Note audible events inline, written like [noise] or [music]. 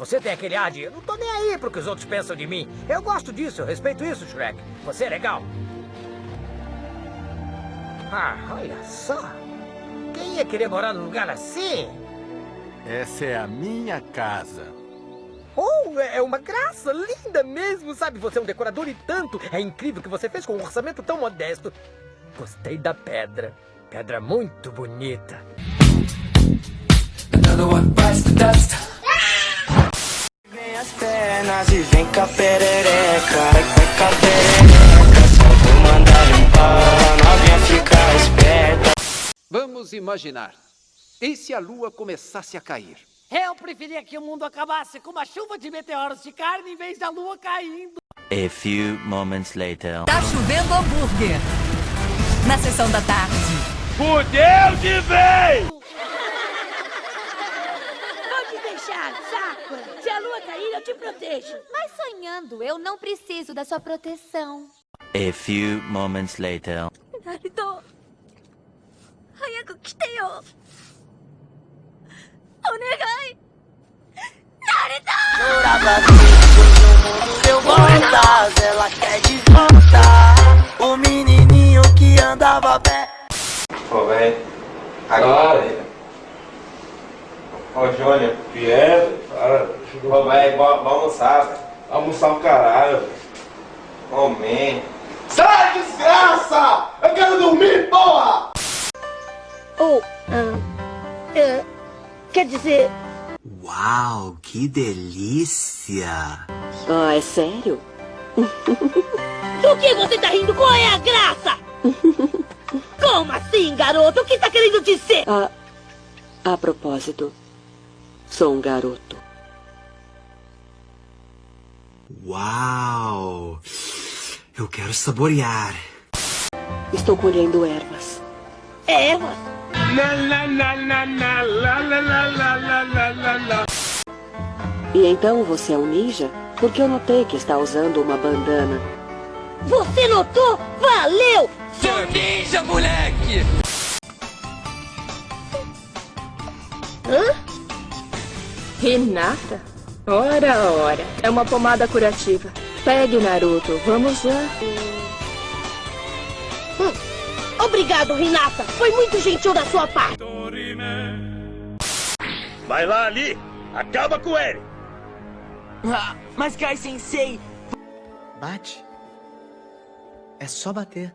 Você tem aquele ar de eu não tô nem aí pro que os outros pensam de mim. Eu gosto disso, eu respeito isso, Shrek. Você é legal. Ah, olha só. Quem ia querer morar num lugar assim? Essa é a minha casa. Oh, é uma graça, linda mesmo, sabe? Você é um decorador e tanto. É incrível o que você fez com um orçamento tão modesto. Gostei da pedra. Pedra muito bonita. Vem as pernas e vem com a perereca, vai com a perereca. Só vou mandar um pau, novinha fica esperta. Vamos imaginar. E se a lua começasse a cair? Eu preferia que o mundo acabasse com uma chuva de meteoros de carne em vez da lua caindo. A few moments later. Tá chovendo hambúrguer. Na sessão da tarde. Fudeu de vez! deixar, Sakura. Se a lua cair, eu te protejo. Mas sonhando, eu não preciso da sua proteção. A few moments later. Naruto. 早く来てよ。お願い。Jurava que no mundo deu voltas, ela quer de volta. Ô, Júnior. Pierre, cara. Velho, vamos almoçar, velho. Almoçar o caralho. Ô, man. Sai, desgraça! Eu quero dormir, porra! Ou, ah, é, quer dizer, Uau, que delícia! Ah, é sério? [laughs] Do que você tá rindo? Qual é a graça? [laughs] Como assim, garoto? O que tá querendo dizer? A, a propósito, Sou um garoto. Uau! Eu quero saborear. Estou colhendo ervas. É ervas? E então você é um ninja? Porque eu notei que está usando uma bandana. Você notou? Valeu! Sou ninja, moleque! Hã? Renata? Ora, ora. É uma pomada curativa. Pegue, Naruto. Vamos lá. Hum. Obrigado, Renata. Foi muito gentil da sua parte. Vai lá ali! Acaba com ele! Ah, mas Kai Sensei. Bate. É só bater.